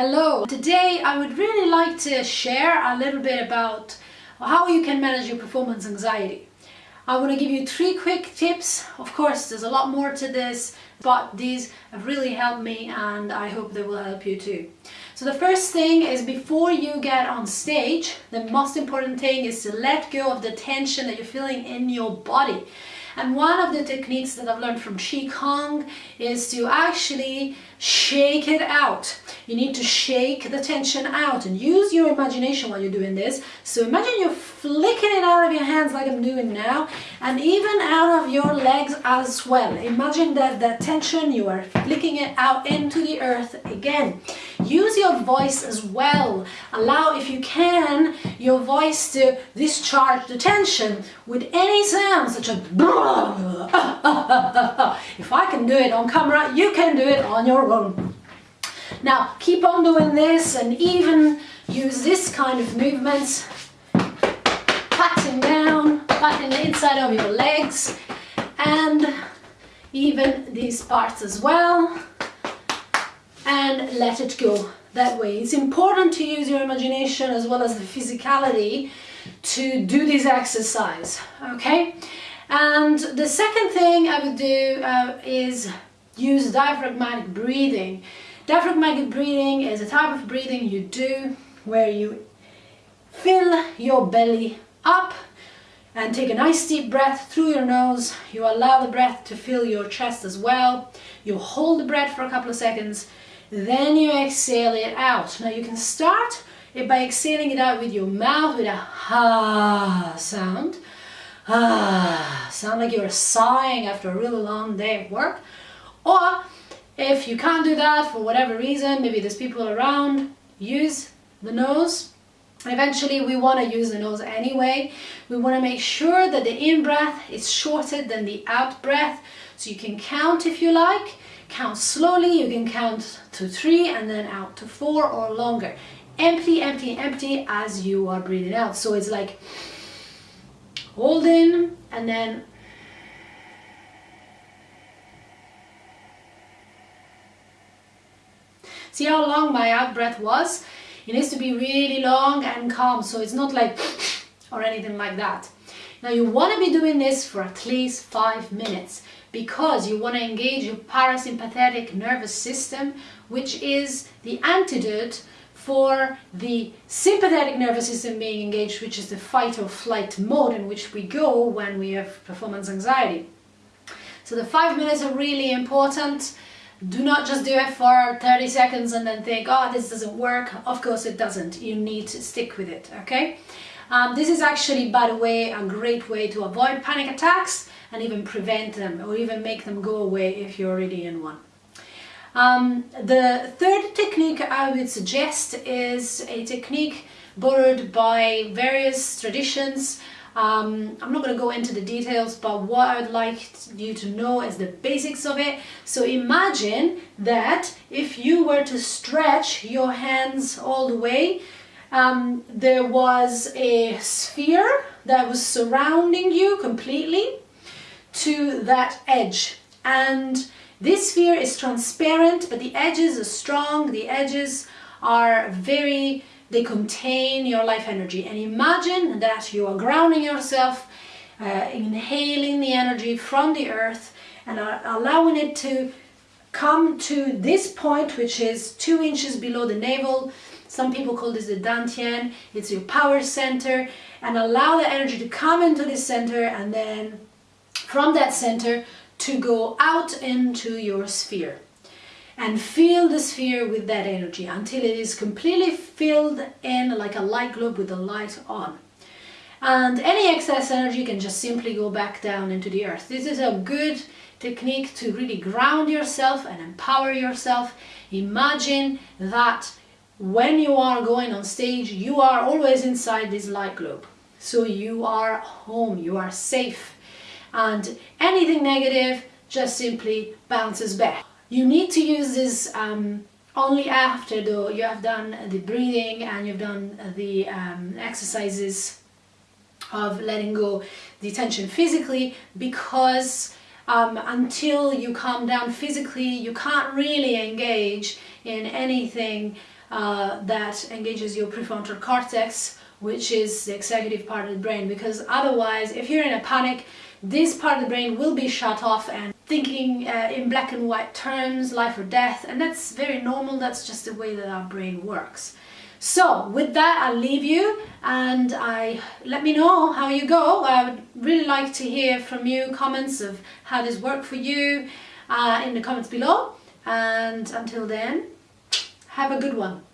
Hello! Today I would really like to share a little bit about how you can manage your performance anxiety. I want to give you three quick tips. Of course, there's a lot more to this, but these have really helped me and I hope they will help you too. So the first thing is before you get on stage, the most important thing is to let go of the tension that you're feeling in your body. And one of the techniques that I've learned from Qi Gong is to actually shake it out. You need to shake the tension out and use your imagination while you're doing this. So imagine you're flicking it out of your hands like I'm doing now and even out of your legs as well. Imagine that that tension, you are flicking it out into the earth again. Use your voice as well. Allow, if you can, your voice to discharge the tension with any sound such as if I can do it on camera, you can do it on your own. Now keep on doing this and even use this kind of movements, patting down, patting the inside of your legs and even these parts as well and let it go that way. It's important to use your imagination as well as the physicality to do this exercise, okay? And the second thing I would do uh, is use diaphragmatic breathing. Diaphragmatic breathing is a type of breathing you do where you fill your belly up and take a nice deep breath through your nose. You allow the breath to fill your chest as well. You hold the breath for a couple of seconds, then you exhale it out. Now you can start it by exhaling it out with your mouth with a ha sound. Ah, sound like you're sighing after a really long day of work. Or if you can't do that for whatever reason, maybe there's people around, use the nose. Eventually we want to use the nose anyway. We want to make sure that the in-breath is shorter than the out-breath. So you can count if you like. Count slowly, you can count to three and then out to four or longer. Empty, empty, empty as you are breathing out. So it's like hold in and then See how long my out breath was? It needs to be really long and calm, so it's not like or anything like that. Now you want to be doing this for at least five minutes because you want to engage your parasympathetic nervous system, which is the antidote for the sympathetic nervous system being engaged, which is the fight or flight mode in which we go when we have performance anxiety. So the five minutes are really important do not just do it for 30 seconds and then think, oh, this doesn't work. Of course it doesn't. You need to stick with it, okay? Um, this is actually, by the way, a great way to avoid panic attacks and even prevent them or even make them go away if you're already in one. Um, the third technique I would suggest is a technique borrowed by various traditions um, I'm not going to go into the details, but what I would like you to know is the basics of it. So imagine that if you were to stretch your hands all the way, um, there was a sphere that was surrounding you completely to that edge. And this sphere is transparent, but the edges are strong, the edges are very they contain your life energy and imagine that you are grounding yourself uh, inhaling the energy from the earth and allowing it to come to this point which is two inches below the navel some people call this the dantian it's your power center and allow the energy to come into this center and then from that center to go out into your sphere and fill the sphere with that energy until it is completely filled in like a light globe with the light on. And any excess energy can just simply go back down into the earth. This is a good technique to really ground yourself and empower yourself. Imagine that when you are going on stage, you are always inside this light globe. So you are home, you are safe. And anything negative just simply bounces back. You need to use this um, only after though you have done the breathing and you've done the um, exercises of letting go the tension physically because um, until you calm down physically, you can't really engage in anything uh, that engages your prefrontal cortex, which is the executive part of the brain. Because otherwise, if you're in a panic, this part of the brain will be shut off and thinking uh, in black and white terms, life or death, and that's very normal, that's just the way that our brain works. So with that, I'll leave you and I let me know how you go. I would really like to hear from you comments of how this worked for you uh, in the comments below. And until then, have a good one.